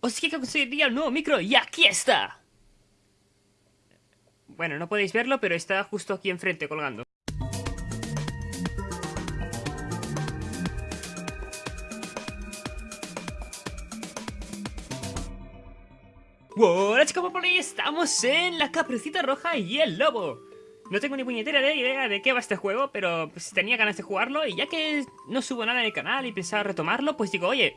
os dije que conseguiría un nuevo micro y aquí está. Bueno, no podéis verlo, pero está justo aquí enfrente colgando. Hola chicos, estamos en la caperucita roja y el lobo. No tengo ni puñetera idea de qué va este juego, pero pues, tenía ganas de jugarlo y ya que no subo nada en el canal y pensaba retomarlo, pues digo, oye,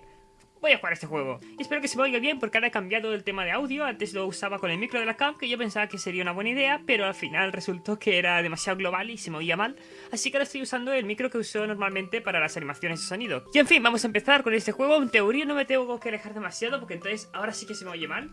voy a jugar este juego. Y espero que se me oiga bien porque ahora he cambiado el tema de audio. Antes lo usaba con el micro de la cam, que yo pensaba que sería una buena idea, pero al final resultó que era demasiado global y se me oía mal. Así que ahora estoy usando el micro que uso normalmente para las animaciones de sonido. Y en fin, vamos a empezar con este juego. En teoría no me tengo que alejar demasiado porque entonces ahora sí que se me oye mal.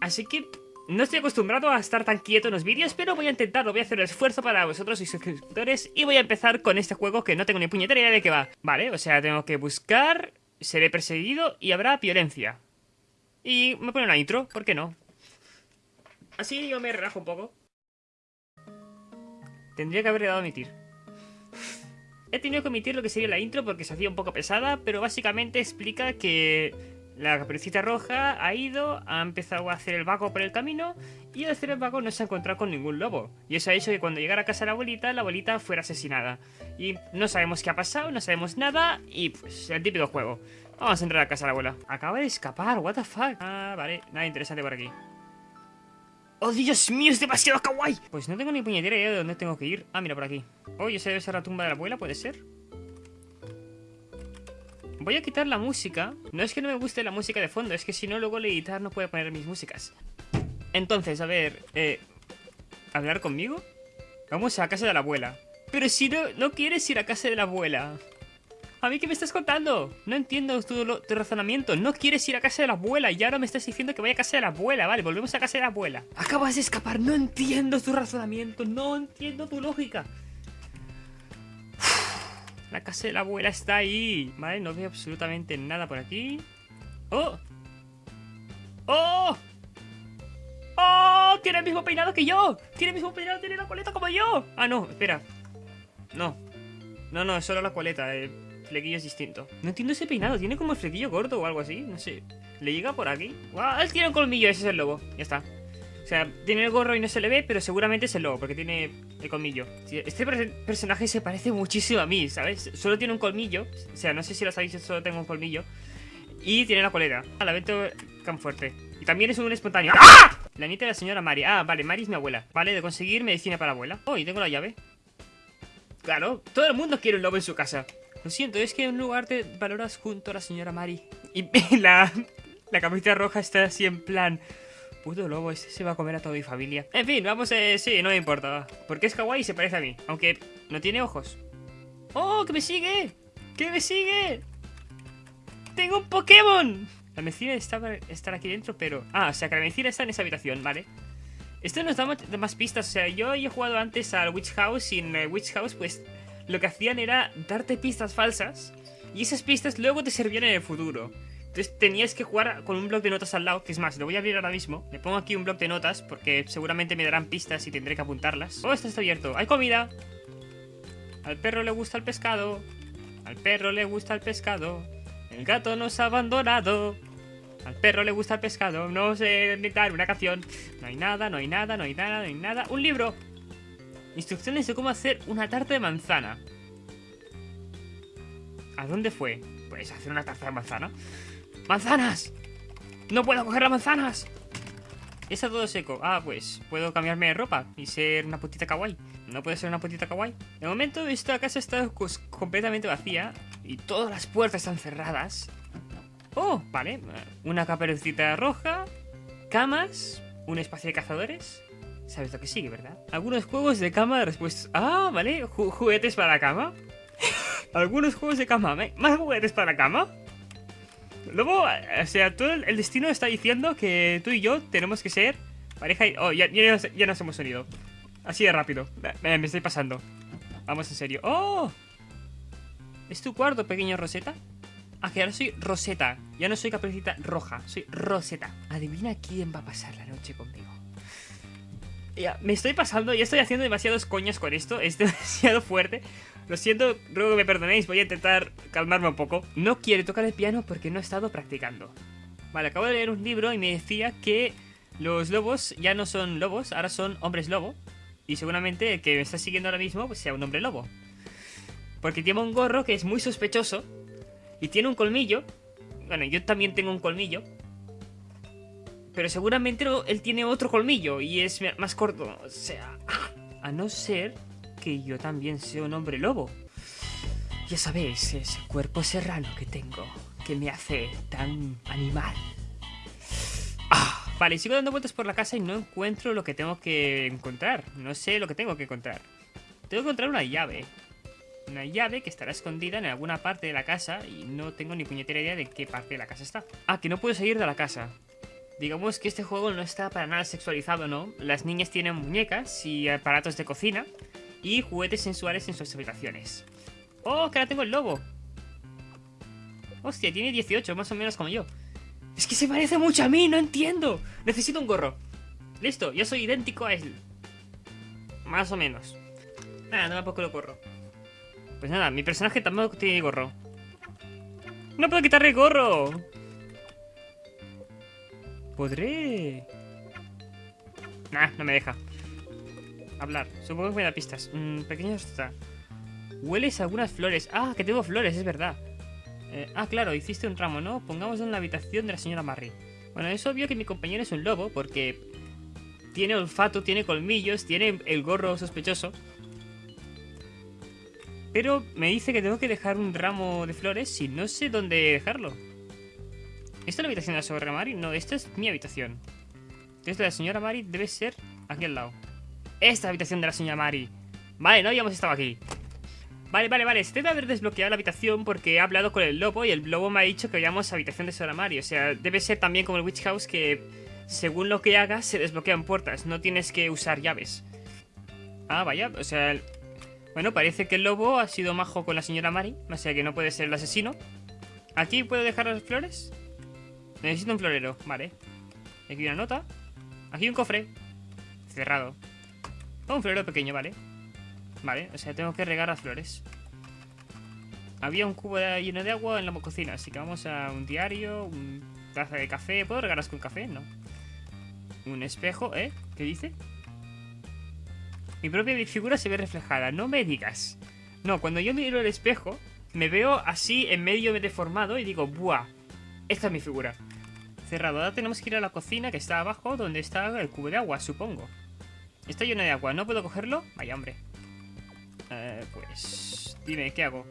Así que no estoy acostumbrado a estar tan quieto en los vídeos, pero voy a intentarlo, voy a hacer el esfuerzo para vosotros y suscriptores y voy a empezar con este juego que no tengo ni puñetera idea de qué va. Vale, o sea, tengo que buscar seré perseguido y habrá violencia. Y me pone una intro, ¿por qué no? Así yo me relajo un poco. Tendría que haberle dado a emitir. He tenido que omitir lo que sería la intro porque se hacía un poco pesada, pero básicamente explica que la caperucita roja ha ido, ha empezado a hacer el vago por el camino y al hacer el vago no se ha encontrado con ningún lobo. Y eso ha hecho que cuando llegara a casa la abuelita, la abuelita fuera asesinada. Y no sabemos qué ha pasado, no sabemos nada y pues el típico juego. Vamos a entrar a casa de la abuela. Acaba de escapar, what the fuck. Ah, vale, nada interesante por aquí. ¡Oh, Dios mío, es demasiado kawaii! Pues no tengo ni puñetera idea de dónde tengo que ir. Ah, mira, por aquí. Oh, esa debe ser la tumba de la abuela, ¿puede ser? Voy a quitar la música. No es que no me guste la música de fondo, es que si no, luego el editar no puede poner mis músicas. Entonces, a ver, eh... ¿Hablar conmigo? Vamos a casa de la abuela. Pero si no, no quieres ir a casa de la abuela. ¿A mí qué me estás contando? No entiendo tu, tu, razonamiento. No quieres ir a casa de la abuela y ahora me estás diciendo que vaya a casa de la abuela. Vale, volvemos a casa de la abuela. Acabas de escapar. No entiendo tu razonamiento. No entiendo tu lógica. La casa de la abuela está ahí. Vale, no veo absolutamente nada por aquí. ¡Oh! ¡Oh! ¡Oh! Tiene el mismo peinado que yo. Tiene el mismo peinado, tiene la coleta como yo. Ah, no, espera. No. No, no, es solo la coleta. El flequillo es distinto. No entiendo ese peinado. Tiene como el flequillo gordo o algo así. No sé. ¿Le llega por aquí? ¡Ah! Él tiene un colmillo. Ese es el lobo. Ya está. O sea, tiene el gorro y no se le ve, pero seguramente es el lobo, porque tiene el colmillo. Este personaje se parece muchísimo a mí, ¿sabes? Solo tiene un colmillo, o sea, no sé si lo sabéis, solo tengo un colmillo. Y tiene la colera. Ah, la vento tan fuerte. Y también es un espontáneo. ¡Ah! La nieta de la señora Mari. Ah, vale, Mari es mi abuela. Vale, de conseguir medicina para la abuela. Oh, y tengo la llave. Claro, todo el mundo quiere un lobo en su casa. Lo siento, es que en lugar de valoras junto a la señora Mari. Y la, la camiseta roja está así en plan... Puto lobo, este se va a comer a toda mi familia. En fin, vamos, eh, sí, no me importa. Porque es kawaii y se parece a mí. Aunque no tiene ojos. ¡Oh, que me sigue! ¡Que me sigue! ¡Tengo un Pokémon! La medicina estar aquí dentro, pero... Ah, o sea que la medicina está en esa habitación, vale. Esto nos da más pistas. O sea, yo he jugado antes al Witch House y en Witch House, pues... Lo que hacían era darte pistas falsas. Y esas pistas luego te servían en el futuro. Entonces tenías que jugar con un blog de notas al lado, que es más, lo voy a abrir ahora mismo. Le pongo aquí un blog de notas, porque seguramente me darán pistas y tendré que apuntarlas. Oh, esto está abierto. ¡Hay comida! Al perro le gusta el pescado. Al perro le gusta el pescado. El gato nos ha abandonado. Al perro le gusta el pescado. No sé inventar una canción. No hay nada, no hay nada, no hay nada, no hay nada. ¡Un libro! Instrucciones de cómo hacer una tarta de manzana. ¿A dónde fue? Pues hacer una tarta de manzana. ¡Manzanas! ¡No puedo coger las manzanas! Está todo seco. Ah, pues puedo cambiarme de ropa y ser una putita kawaii. ¿No puede ser una putita kawaii? De momento esta casa está completamente vacía y todas las puertas están cerradas. Oh, vale. Una caperucita roja, camas, un espacio de cazadores. ¿Sabes lo que sigue, verdad? Algunos juegos de cama de respuestas. Ah, vale. juguetes para la cama. Algunos juegos de cama. ¿Más juguetes para la cama? Luego, o sea, todo el destino está diciendo que tú y yo tenemos que ser pareja y... Oh, ya, ya, nos hemos unido. Así de rápido. Me, me, estoy pasando. Vamos en serio. ¡Oh! ¿Es tu cuarto, pequeño Rosetta? Ah, que ahora soy Rosetta. Ya no soy caperucita roja. Soy Rosetta. Adivina quién va a pasar la noche conmigo. Me estoy pasando. Ya estoy haciendo demasiados coñas con esto. Es demasiado fuerte. Lo siento, ruego que me perdonéis, voy a intentar calmarme un poco. No quiere tocar el piano porque no he estado practicando. Vale, acabo de leer un libro y me decía que los lobos ya no son lobos, ahora son hombres lobo. Y seguramente el que me está siguiendo ahora mismo pues sea un hombre lobo. Porque tiene un gorro que es muy sospechoso. Y tiene un colmillo. Bueno, yo también tengo un colmillo. Pero seguramente él tiene otro colmillo y es más corto. O sea, a no ser que yo también sea un hombre lobo. Ya sabéis, ese cuerpo serrano que tengo, que me hace tan animal. Ah, vale, sigo dando vueltas por la casa y no encuentro lo que tengo que encontrar. No sé lo que tengo que encontrar. Tengo que encontrar una llave. Una llave que estará escondida en alguna parte de la casa y no tengo ni puñetera idea de qué parte de la casa está. Ah, que no puedo salir de la casa. Digamos que este juego no está para nada sexualizado, ¿no? Las niñas tienen muñecas y aparatos de cocina y juguetes sensuales en sus habitaciones. ¡Oh, que ahora tengo el lobo! Hostia, tiene 18, más o menos como yo. Es que se parece mucho a mí, no entiendo. Necesito un gorro. Listo, yo soy idéntico a él. Más o menos. Nada, no pongo el gorro. Pues nada, mi personaje tampoco tiene gorro. ¡No puedo quitarle el gorro! ¿Podré...? Nah, no me deja. Hablar. Supongo que me da pistas. Mm, pequeño está. Hueles algunas flores. Ah, que tengo flores, es verdad. Eh, ah, claro, hiciste un ramo, ¿no? Pongámoslo en la habitación de la señora Marry. Bueno, es obvio que mi compañero es un lobo porque tiene olfato, tiene colmillos, tiene el gorro sospechoso. Pero me dice que tengo que dejar un ramo de flores y no sé dónde dejarlo. ¿Esta es la habitación de la señora Mari? No, esta es mi habitación. De la señora Mari debe ser aquí al lado. Esta es la habitación de la señora Mari. Vale, no habíamos estado aquí. Vale, vale, vale. Se debe haber desbloqueado la habitación porque he hablado con el lobo y el lobo me ha dicho que vayamos a habitación de señora Mari. O sea, debe ser también como el Witch House que según lo que hagas se desbloquean puertas. No tienes que usar llaves. Ah, vaya. O sea, bueno, parece que el lobo ha sido majo con la señora Mari. O sea que no puede ser el asesino. ¿Aquí puedo dejar las flores? Necesito un florero, vale. Aquí una nota. Aquí un cofre. Cerrado. Oh, un florero pequeño, vale. Vale, o sea, tengo que regar las flores. Había un cubo lleno de agua en la cocina, así que vamos a un diario, un taza de café. ¿Puedo regarlas con café? No. Un espejo, ¿eh? ¿Qué dice? Mi propia figura se ve reflejada. No me digas. No, cuando yo miro el espejo, me veo así en medio deformado y digo, ¡buah! Esta es mi figura. Cerrado. Ahora tenemos que ir a la cocina que está abajo, donde está el cubo de agua, supongo. Está lleno de agua. ¿No puedo cogerlo? Vaya, hombre. Eh, pues... Dime, ¿qué hago?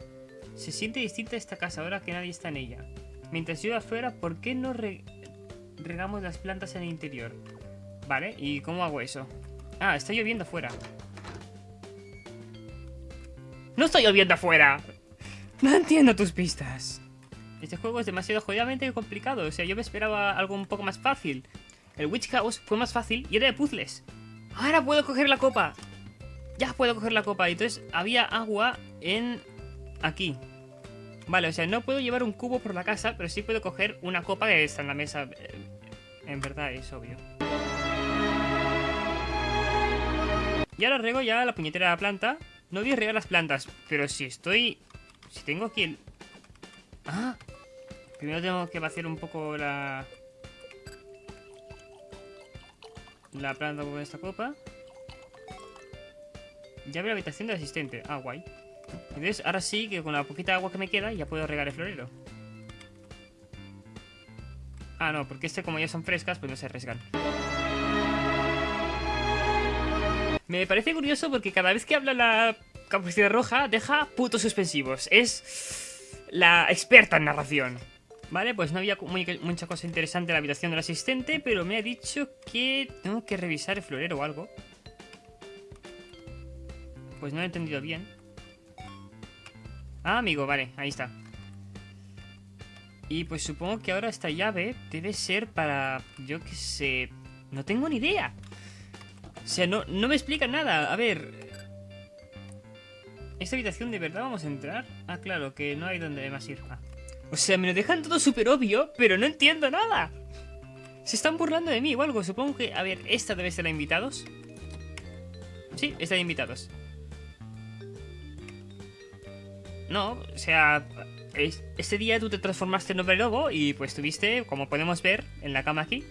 Se siente distinta esta casa ahora que nadie está en ella. Mientras yo afuera, ¿por qué no regamos las plantas en el interior? Vale, ¿y cómo hago eso? Ah, está lloviendo afuera. ¡No está lloviendo afuera! No entiendo tus pistas. Este juego es demasiado jodidamente complicado. O sea, yo me esperaba algo un poco más fácil. El Witch House fue más fácil y era de puzzles. Ahora puedo coger la copa. Ya puedo coger la copa. Y entonces había agua en... Aquí. Vale, o sea, no puedo llevar un cubo por la casa, pero sí puedo coger una copa que está en la mesa. Eh, en verdad, es obvio. Y ahora rego ya la puñetera de la planta. No voy a regar las plantas, pero si estoy... Si tengo aquí el... Ah, Primero tengo que vaciar un poco la... La planta con esta copa. Ya veo la habitación del asistente. Ah, guay. Entonces, ahora sí que con la poquita agua que me queda ya puedo regar el florero. Ah, no, porque este como ya son frescas, pues no se arriesgan. Me parece curioso porque cada vez que habla la capucina roja deja putos suspensivos. Es la experta en narración. Vale, pues no había mucha cosa interesante en la habitación del asistente, pero me ha dicho que tengo que revisar el florero o algo. Pues no lo he entendido bien. Ah, amigo, vale, ahí está. Y pues supongo que ahora esta llave debe ser para... Yo qué sé... No tengo ni idea. O sea, no, no me explica nada. A ver... ¿Esta habitación de verdad vamos a entrar? Ah, claro, que no hay donde más ir. Ah. O sea, me lo dejan todo súper obvio, pero no entiendo nada. Se están burlando de mí o algo. Supongo que... A ver, esta debe ser la invitados. Sí, esta de invitados. No, o sea... este día tú te transformaste en hombre lobo y pues tuviste, como podemos ver en la cama aquí,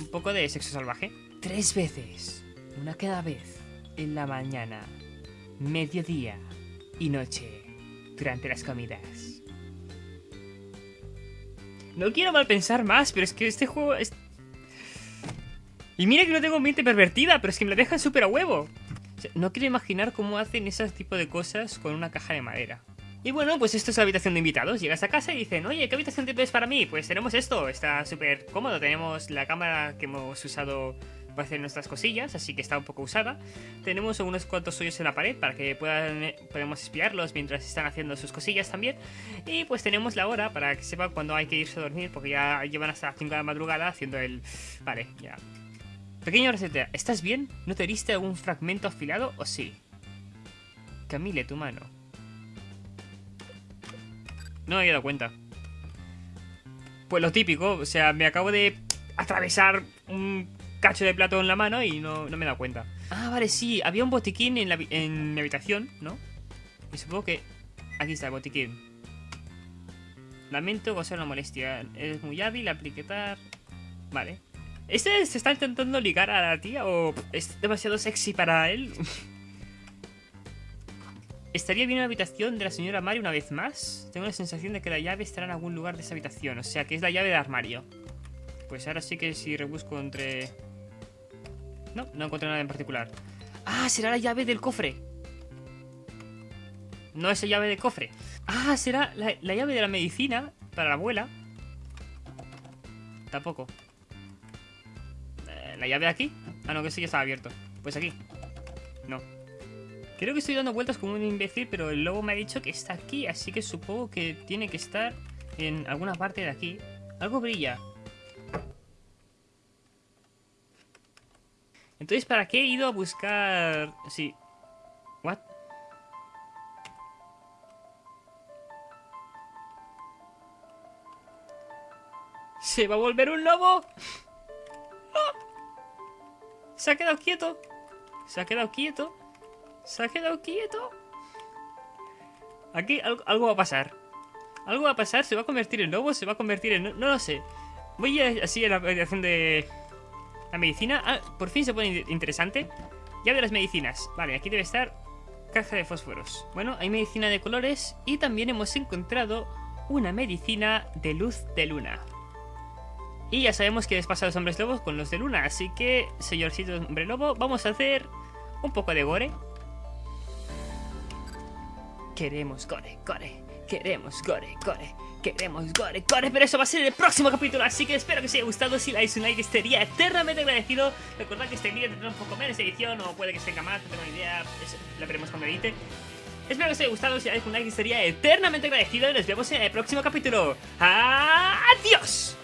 un poco de sexo salvaje. Tres veces, una cada vez, en la mañana, mediodía y noche, durante las comidas. No quiero mal pensar más, pero es que este juego es... Y mira que no tengo mente pervertida, pero es que me la dejan súper a huevo. no quiero imaginar cómo hacen ese tipo de cosas con una caja de madera. Y bueno, pues esto es la habitación de invitados. Llegas a casa y dicen, oye, ¿qué habitación tienes para mí? Pues tenemos esto, está súper cómodo. Tenemos la cámara que hemos usado para hacer nuestras cosillas, así que está un poco usada. Tenemos unos cuantos hoyos en la pared para que puedan, podemos espiarlos mientras están haciendo sus cosillas también. Y pues tenemos la hora para que sepan cuándo hay que irse a dormir, porque ya llevan hasta las 5 de la madrugada haciendo el... Vale, ya. Pequeño receta, ¿estás bien? ¿No te heriste algún fragmento afilado o sí? Camille, tu mano. No me había dado cuenta. Pues lo típico, o sea, me acabo de atravesar un cacho de plato en la mano y no, me he dado cuenta. Ah, vale, sí, había un botiquín en, la, en mi habitación, ¿no? Y supongo que... Aquí está el botiquín. Lamento causar una molestia. Es muy hábil, apliquetar... Vale. ¿Este se está intentando ligar a la tía o es demasiado sexy para él? ¿Estaría bien en la habitación de la señora Mari una vez más? Tengo la sensación de que la llave estará en algún lugar de esa habitación. O sea, que es la llave de armario. Pues ahora sí que si rebusco entre... No, no encuentro nada en particular. ¡Ah! Será la llave del cofre. No es la llave del cofre. ¡Ah! Será la, llave de la medicina para la abuela. Tampoco. Eh, ¿La llave de aquí? Ah, no, que sí ya estaba abierto. Pues aquí. No. Creo que estoy dando vueltas como un imbécil, pero el lobo me ha dicho que está aquí, así que supongo que tiene que estar en alguna parte de aquí. Algo brilla. Entonces, ¿para qué he ido a buscar...? Sí. ¿What? ¿Se va a volver un lobo? Se ha quedado quieto. Se ha quedado quieto. Se ha quedado quieto. Aquí algo, va a pasar. Algo va a pasar, se va a convertir en lobo, se va a convertir en... No, lo sé. Voy a así a la habitación de... La medicina. Ah, por fin se pone interesante. Ya de las medicinas. Vale, aquí debe estar caja de fósforos. Bueno, hay medicina de colores y también hemos encontrado una medicina de luz de luna. Y ya sabemos que despasa los hombres lobos con los de luna, así que, señorcito hombre lobo, vamos a hacer un poco de gore. Queremos gore, gore. Queremos gore, gore. Queremos gore, gore. Pero eso va a ser el próximo capítulo. Así que espero que os haya gustado. Si dais un like, estaría eternamente agradecido. Recordad que este vídeo tendrá un poco menos edición. O puede que tenga más. No tengo idea. Eso lo veremos cuando edite. Espero que os haya gustado. Si dais un like, estaría eternamente agradecido. Y nos vemos en el próximo capítulo. ¡Adiós!